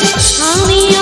I'm Mommy,